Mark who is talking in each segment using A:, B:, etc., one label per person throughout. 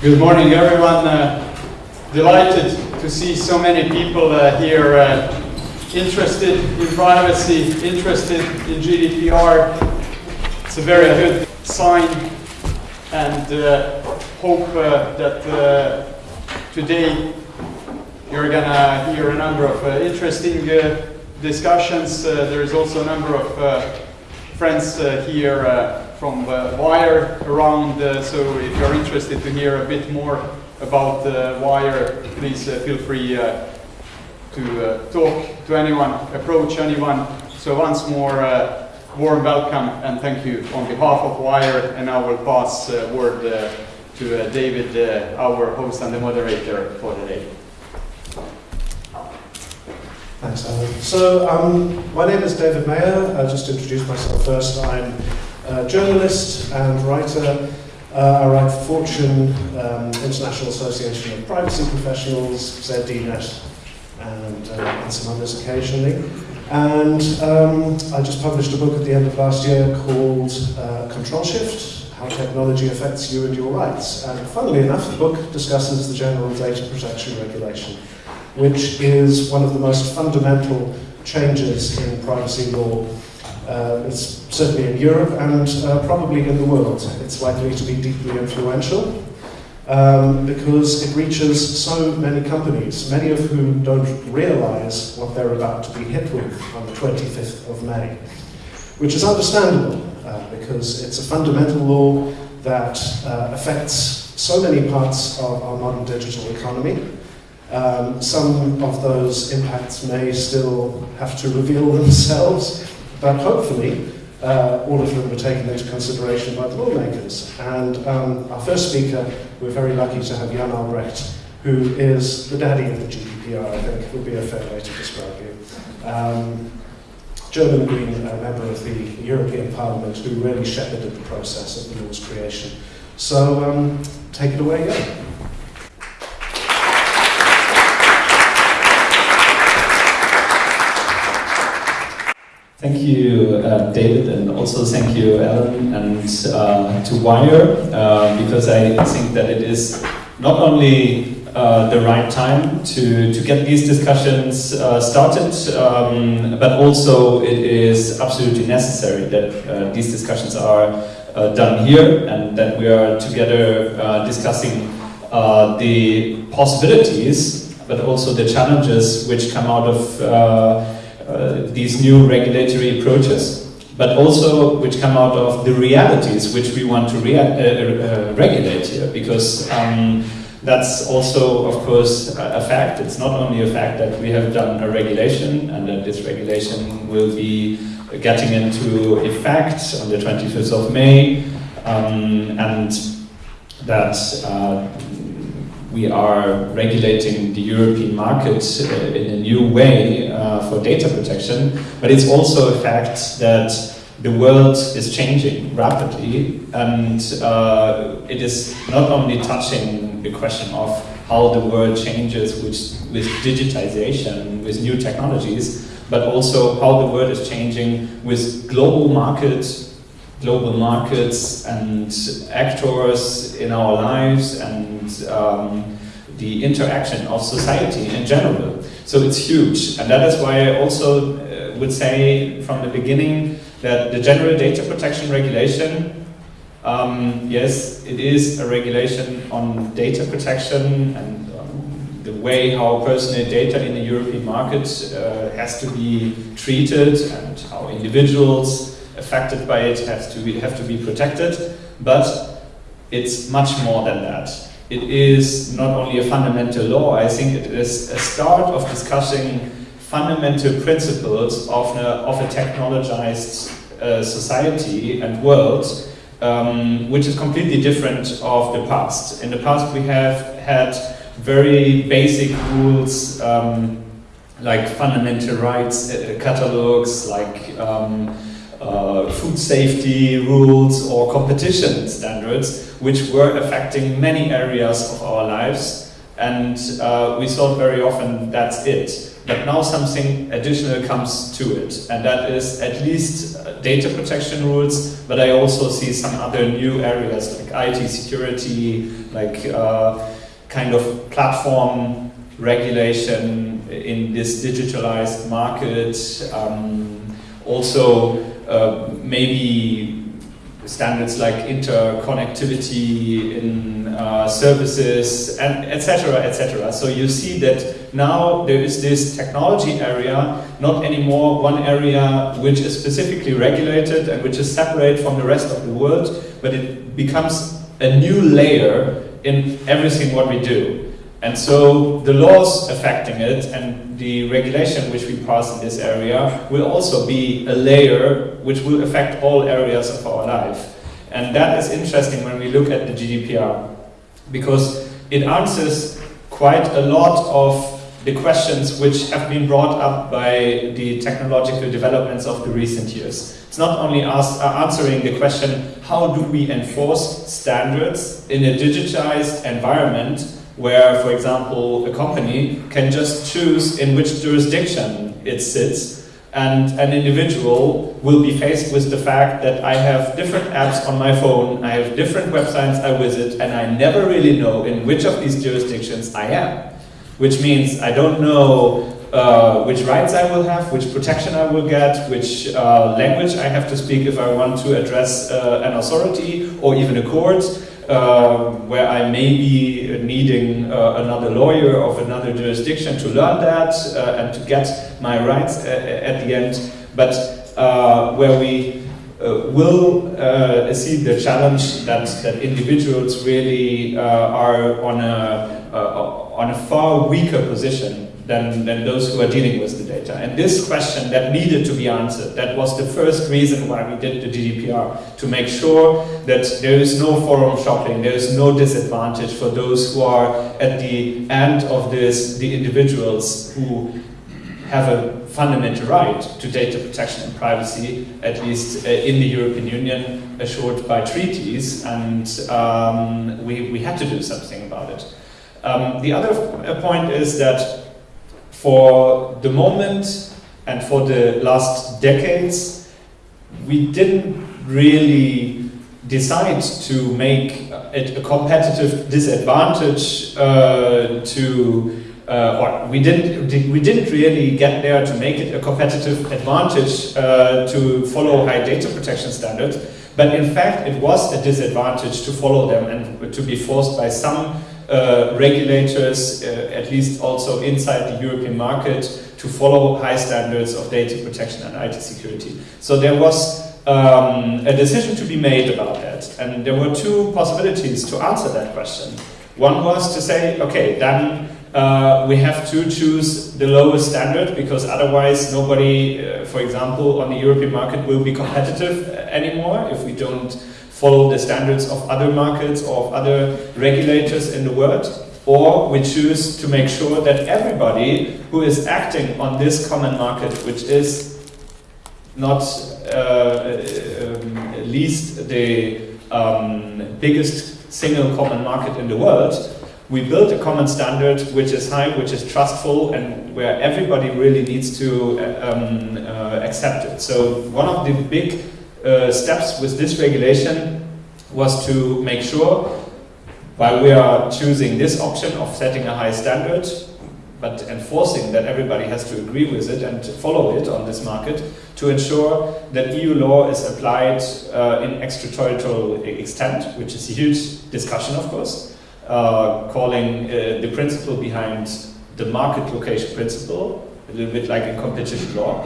A: Good morning, everyone. Uh, delighted to see so many people uh, here uh, interested in privacy, interested in GDPR. It's a very good sign and uh, hope uh, that uh, today you're gonna hear a number of interesting discussions. There is also a number of friends here from uh, Wire around, uh, so if you're interested to hear a bit more about uh, Wire, please feel free to talk to anyone, approach anyone. So once more, warm welcome and thank you on behalf of Wire, and I will pass uh, word uh, to uh, David, our host and the moderator for the day.
B: Thanks, Alan. So, um, my name is David Meyer. I'll just introduce myself first. I'm journalist and writer. Uh, I write for Fortune, um, International Association of Privacy Professionals, ZDNet, and, uh, and some others occasionally. And um, I just published a book at the end of last year called uh, Control Shift, How Technology Affects You and Your Rights. And funnily enough, the book discusses the General Data Protection Regulation which is one of the most fundamental changes in privacy law. Uh, it's certainly in Europe and uh, probably in the world. It's likely to be deeply influential um, because it reaches so many companies, many of whom don't realize what they're about to be hit with on the 25th of May, which is understandable uh, because it's a fundamental law that uh, affects so many parts of our modern digital economy. Um, some of those impacts may still have to reveal themselves, but hopefully uh, all of them were taken into consideration by the lawmakers. And um, our first speaker, we're very lucky to have Jan Albrecht, who is the daddy of the GDPR, I think would be a fair way to describe him. Um, German Green, a member of the European Parliament, who really shepherded the process of the law's creation. So um, take it away, Jan.
C: Thank you, uh, David, and also thank you, Alan, and uh, to Wire, uh, because I think that it is not only uh, the right time to, to get these discussions uh, started, um, but also it is absolutely necessary that uh, these discussions are done here and that we are together discussing the possibilities, but also the challenges which come out of these new regulatory approaches, but also which come out of the realities which we want to uh, uh, regulate here, because um, that's also, of course, a fact. It's not only a fact that we have done a regulation and that this regulation will be getting into effect on the 25th of May, um, and that uh, we are regulating the European market uh, in a new way uh, for data protection, but it's also a fact that the world is changing rapidly and uh, it is not only touching the question of how the world changes with, with digitization, with new technologies, but also how the world is changing with global markets, global markets and actors in our lives and um, the interaction of society in general. So it's huge, and that is why I also uh, would say from the beginning that the General Data Protection Regulation, um, yes, it is a regulation on data protection and um, the way how personal data in the European market uh, has to be treated and how individuals affected by it have to be, have to be protected, but it's much more than that it is not only a fundamental law, I think it is a start of discussing fundamental principles of a, of a technologized uh, society and world, um, which is completely different of the past. In the past we have had very basic rules um, like fundamental rights uh, catalogs, like um, uh, food safety rules or competition standards, which were affecting many areas of our lives. And uh, we thought very often that's it. but now something additional comes to it, and that is at least uh, data protection rules, but I also see some other new areas like IT security, like uh, kind of platform regulation in this digitalized market, um, also uh, maybe standards like interconnectivity in uh, services and etc etc so you see that now there is this technology area not anymore one area which is specifically regulated and which is separate from the rest of the world but it becomes a new layer in everything what we do. And so the laws affecting it and the regulation which we pass in this area will also be a layer which will affect all areas of our life. And that is interesting when we look at the GDPR because it answers quite a lot of the questions which have been brought up by the technological developments of the recent years. It's not only ask, uh, answering the question, how do we enforce standards in a digitized environment where, for example, a company can just choose in which jurisdiction it sits, and an individual will be faced with the fact that I have different apps on my phone, I have different websites I visit, and I never really know in which of these jurisdictions I am. Which means I don't know uh, which rights I will have, which protection I will get, which uh, language I have to speak if I want to address uh, an authority or even a court uh, where I may be needing uh, another lawyer of another jurisdiction to learn that uh, and to get my rights at the end, but uh, where we uh, will uh, see the challenge that, that individuals really are on a, on a far weaker position than, than those who are dealing with the data. And this question that needed to be answered, that was the first reason why we did the GDPR, to make sure that there is no forum shopping, there is no disadvantage for those who are at the end of this, the individuals who have a fundamental right to data protection and privacy, at least uh, in the European Union, assured by treaties, and um, we, we had to do something about it. Um, the other point is that for the moment and for the last decades, we didn't really decide to make it a competitive disadvantage uh, to uh, or we didn't we didn't really get there to make it a competitive advantage uh, to follow high data protection standards. But in fact it was a disadvantage to follow them and to be forced by some uh, regulators, uh, at least also inside the European market, to follow high standards of data protection and IT security. So there was um, a decision to be made about that. And there were two possibilities to answer that question. One was to say, okay, then uh, we have to choose the lowest standard because otherwise nobody, uh, for example, on the European market will be competitive anymore if we don't follow the standards of other markets or of other regulators in the world, or we choose to make sure that everybody who is acting on this common market, which is not uh, um, least the um, biggest single common market in the world, we build a common standard which is high, which is trustful, and where everybody really needs to uh, um, uh, accept it. So one of the big uh, steps with this regulation was to make sure, while we are choosing this option of setting a high standard, but enforcing that everybody has to agree with it and follow it on this market, to ensure that EU law is applied uh, in extraterritorial extent, which is a huge discussion, of course, uh, calling uh, the principle behind the market location principle, a little bit like in competition law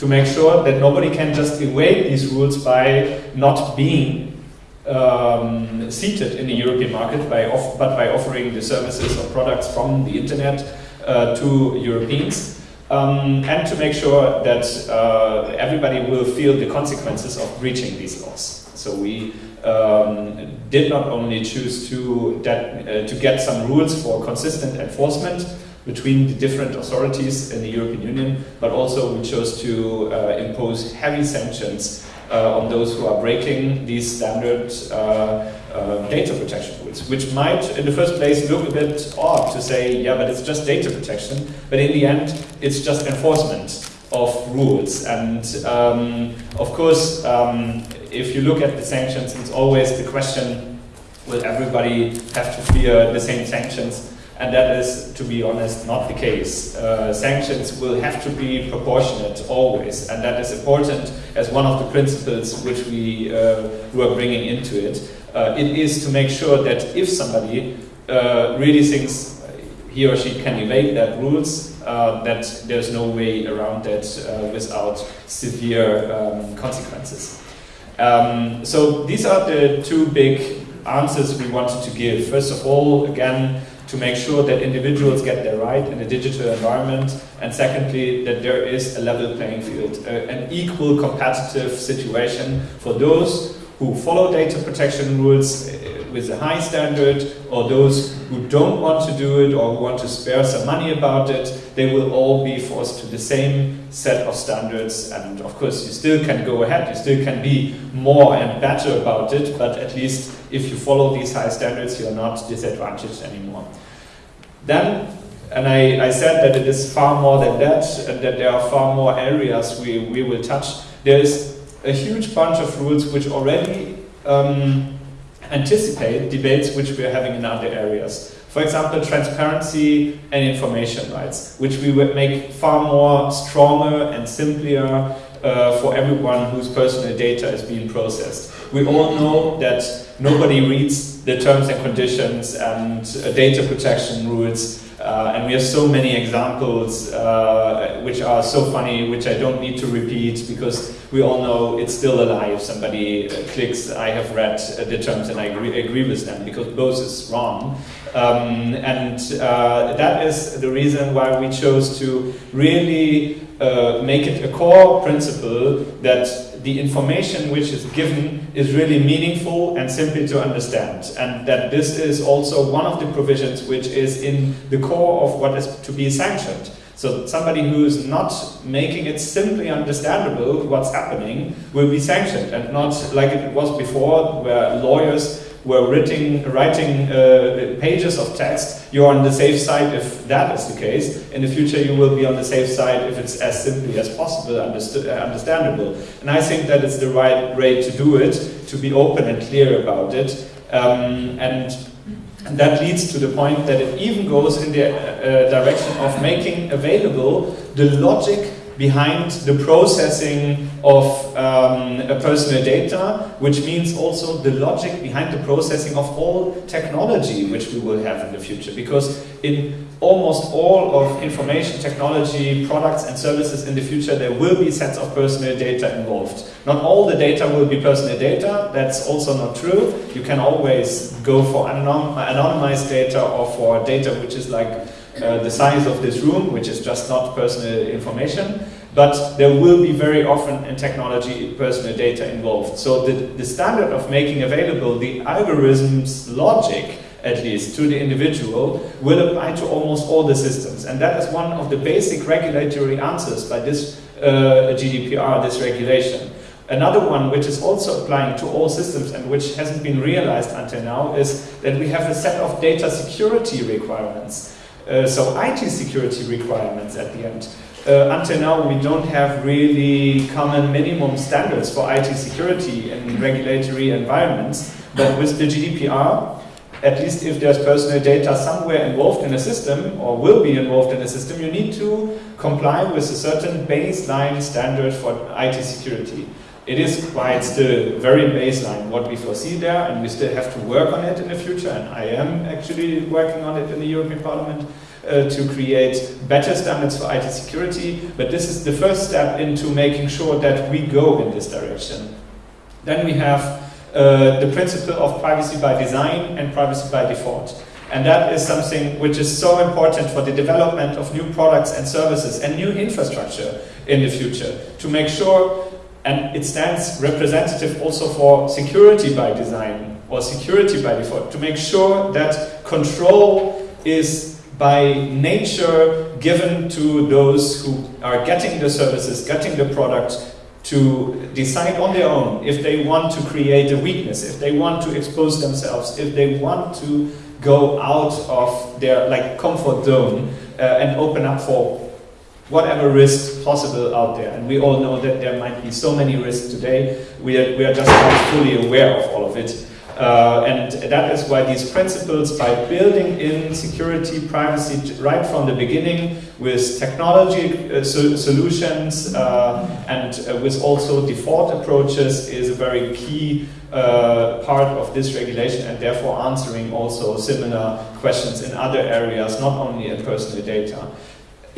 C: to make sure that nobody can just evade these rules by not being um, seated in the European market, by but by offering the services or products from the internet uh, to Europeans. Um, and to make sure that uh, everybody will feel the consequences of breaching these laws. So we um, did not only choose to, that, uh, to get some rules for consistent enforcement, between the different authorities in the European Union, but also we chose to uh, impose heavy sanctions uh, on those who are breaking these standard uh, uh, data protection rules, which might, in the first place, look a bit odd to say, yeah, but it's just data protection, but in the end, it's just enforcement of rules. And um, of course, um, if you look at the sanctions, it's always the question, will everybody have to fear the same sanctions? And that is, to be honest, not the case. Uh, sanctions will have to be proportionate always, and that is important as one of the principles which we uh, were bringing into it. Uh, it is to make sure that if somebody uh, really thinks he or she can evade that rules, uh, that there's no way around that uh, without severe um, consequences. Um, so these are the two big answers we wanted to give. First of all, again, to make sure that individuals get their right in a digital environment, and secondly, that there is a level playing field, an equal competitive situation for those who follow data protection rules with a high standard, or those who don't want to do it or who want to spare some money about it, they will all be forced to the same set of standards. And of course, you still can go ahead, you still can be more and better about it, but at least if you follow these high standards, you're not disadvantaged anymore. Then, and I, I said that it is far more than that, and that there are far more areas we, we will touch. There is a huge bunch of rules which already um, anticipate debates which we are having in other areas. For example, transparency and information rights, which we would make far more stronger and simpler uh, for everyone whose personal data is being processed. We all know that nobody reads the terms and conditions and uh, data protection rules uh, and we have so many examples uh, which are so funny, which I don't need to repeat because we all know it's still a lie if somebody uh, clicks, I have read uh, the terms and I agree, agree with them because both is wrong. Um, and uh, that is the reason why we chose to really uh, make it a core principle that the information which is given is really meaningful and simple to understand. And that this is also one of the provisions which is in the core of what is to be sanctioned. So somebody who is not making it simply understandable what's happening will be sanctioned and not like it was before where lawyers were writing, writing uh, pages of text, you're on the safe side if that is the case. In the future, you will be on the safe side if it's as simply as possible, uh, understandable. And I think that is the right way to do it, to be open and clear about it. Um, and, and that leads to the point that it even goes in the uh, direction of making available the logic behind the processing of um, personal data, which means also the logic behind the processing of all technology which we will have in the future. Because in almost all of information technology products and services in the future, there will be sets of personal data involved. Not all the data will be personal data, that's also not true. You can always go for anonymized data or for data which is like uh, the size of this room, which is just not personal information. But there will be very often in technology personal data involved. So the, the standard of making available the algorithm's logic at least to the individual will apply to almost all the systems and that is one of the basic regulatory answers by this uh, GDPR, this regulation. Another one which is also applying to all systems and which hasn't been realized until now is that we have a set of data security requirements. Uh, so IT security requirements at the end. Uh, until now, we don't have really common minimum standards for IT security in regulatory environments, but with the GDPR, at least if there's personal data somewhere involved in a system or will be involved in a system, you need to comply with a certain baseline standard for IT security. It is quite still very baseline what we foresee there and we still have to work on it in the future and I am actually working on it in the European Parliament uh, to create better standards for IT security but this is the first step into making sure that we go in this direction. Then we have uh, the principle of privacy by design and privacy by default. And that is something which is so important for the development of new products and services and new infrastructure in the future to make sure and it stands representative also for security by design or security by default to make sure that control is by nature given to those who are getting the services, getting the product to decide on their own if they want to create a weakness, if they want to expose themselves, if they want to go out of their like comfort zone uh, and open up for whatever risks possible out there. And we all know that there might be so many risks today. We are, we are just not fully aware of all of it. Uh, and that is why these principles, by building in security, privacy right from the beginning with technology uh, so solutions uh, and uh, with also default approaches is a very key uh, part of this regulation and therefore answering also similar questions in other areas, not only in personal data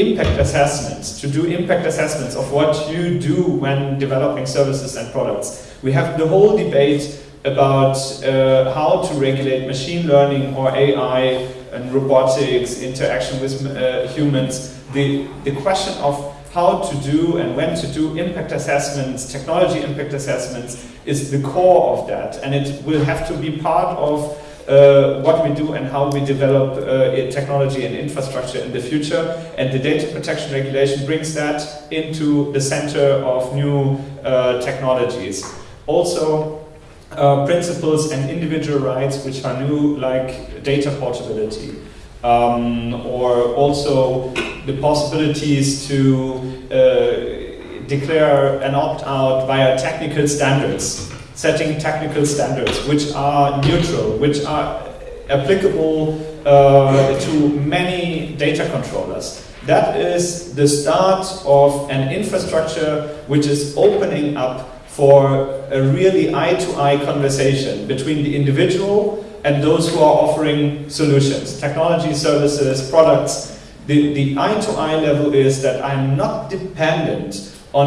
C: impact assessments, to do impact assessments of what you do when developing services and products. We have the whole debate about uh, how to regulate machine learning or AI and robotics, interaction with uh, humans. The, the question of how to do and when to do impact assessments, technology impact assessments, is the core of that. And it will have to be part of uh, what we do and how we develop uh, technology and infrastructure in the future. And the data protection regulation brings that into the center of new uh, technologies. Also, uh, principles and individual rights which are new, like data portability, um, or also the possibilities to uh, declare an opt-out via technical standards, setting technical standards which are neutral, which are applicable uh, to many data controllers. That is the start of an infrastructure which is opening up for a really eye-to-eye -eye conversation between the individual and those who are offering solutions, technology, services, products. The, the eye-to-eye -eye level is that I'm not dependent on,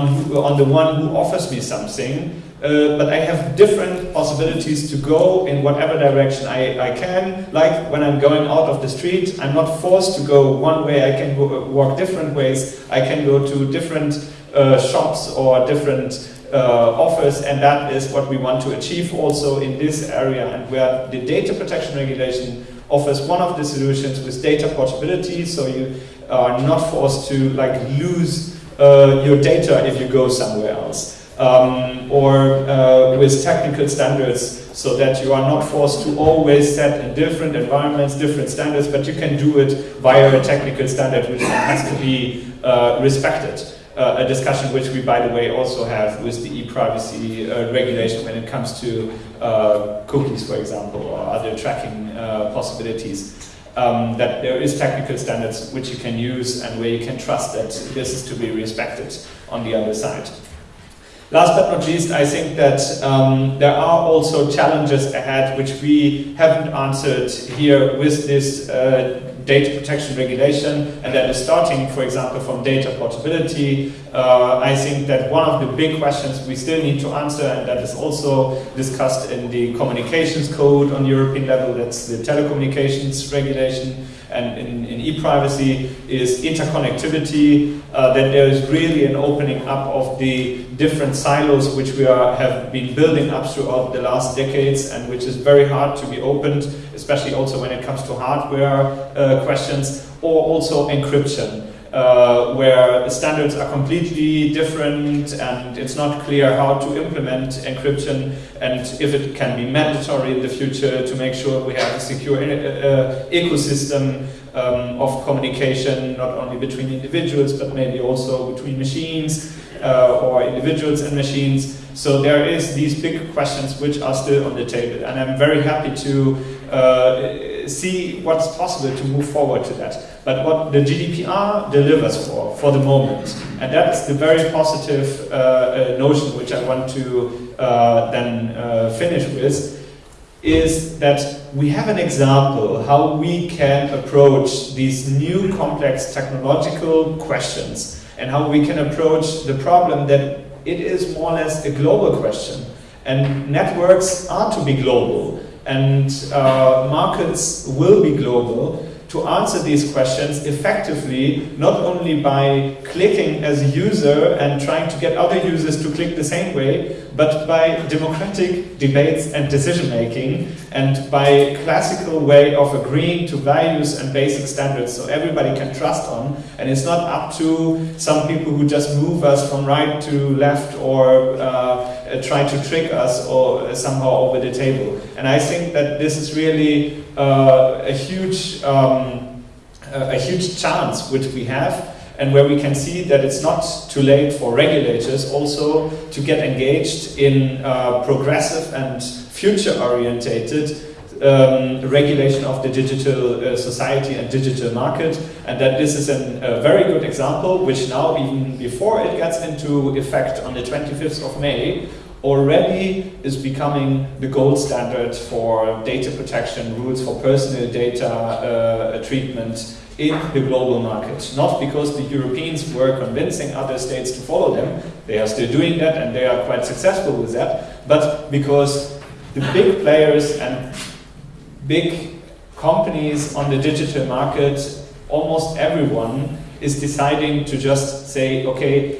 C: on the one who offers me something, uh, but I have different possibilities to go in whatever direction I, I can. Like when I'm going out of the street, I'm not forced to go one way, I can go, walk different ways, I can go to different uh, shops or different uh, offers, and that is what we want to achieve also in this area, and where the data protection regulation offers one of the solutions with data portability, so you are not forced to like lose uh, your data if you go somewhere else. Um, or uh, with technical standards so that you are not forced to always set in different environments, different standards, but you can do it via a technical standard which has to be uh, respected uh, a discussion which we, by the way, also have with the e-privacy uh, regulation when it comes to uh, cookies, for example, or other tracking uh, possibilities. Um, that there is technical standards which you can use and where you can trust that this is to be respected on the other side. Last but not least, I think that um, there are also challenges ahead which we haven't answered here with this uh, data protection regulation, and that is starting, for example, from data portability. Uh, I think that one of the big questions we still need to answer, and that is also discussed in the communications code on European level, that's the telecommunications regulation, and in, e-privacy is interconnectivity, uh, that there is really an opening up of the different silos which we are, have been building up throughout the last decades and which is very hard to be opened, especially also when it comes to hardware uh, questions, or also encryption. Uh, where the standards are completely different and it's not clear how to implement encryption and if it can be mandatory in the future to make sure we have a secure uh, uh, ecosystem um, of communication not only between individuals but maybe also between machines uh, or individuals and machines. So there is these big questions which are still on the table and I'm very happy to uh, see what's possible to move forward to that. But what the GDPR delivers for, for the moment, and that is the very positive uh, uh, notion which I want to uh, then uh, finish with, is that we have an example how we can approach these new complex technological questions and how we can approach the problem that it is more or less a global question. And networks are to be global and uh, markets will be global to answer these questions effectively, not only by clicking as a user and trying to get other users to click the same way, but by democratic debates and decision making and by classical way of agreeing to values and basic standards so everybody can trust on. And it's not up to some people who just move us from right to left or uh, try to trick us or somehow over the table. And I think that this is really uh, a huge um, a huge chance which we have and where we can see that it's not too late for regulators also to get engaged in uh, progressive and future-orientated um, regulation of the digital uh, society and digital market and that this is an, a very good example which now even before it gets into effect on the 25th of May already is becoming the gold standard for data protection rules for personal data uh, treatment in the global market. Not because the Europeans were convincing other states to follow them, they are still doing that and they are quite successful with that, but because the big players and big companies on the digital market, almost everyone is deciding to just say, okay,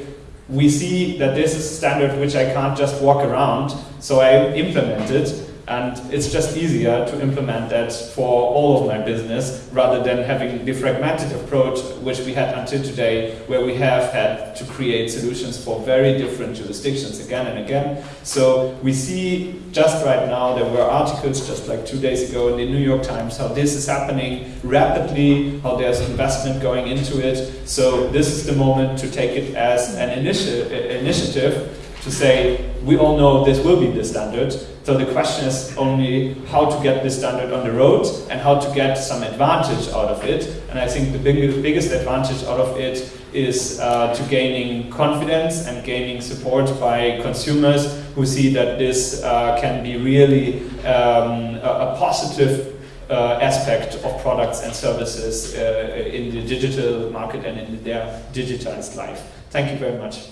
C: we see that this is a standard which I can't just walk around, so I implement it and it's just easier to implement that for all of my business rather than having the fragmented approach which we had until today where we have had to create solutions for very different jurisdictions again and again. So we see just right now there were articles just like two days ago in the New York Times how this is happening rapidly, how there's investment going into it. So this is the moment to take it as an initi initiative to say we all know this will be the standard. So the question is only how to get this standard on the road and how to get some advantage out of it. And I think the big, biggest advantage out of it is uh, to gaining confidence and gaining support by consumers who see that this uh, can be really um, a, a, positive uh, aspect of products and services uh, in the digital market and in their digitized life. Thank you very much.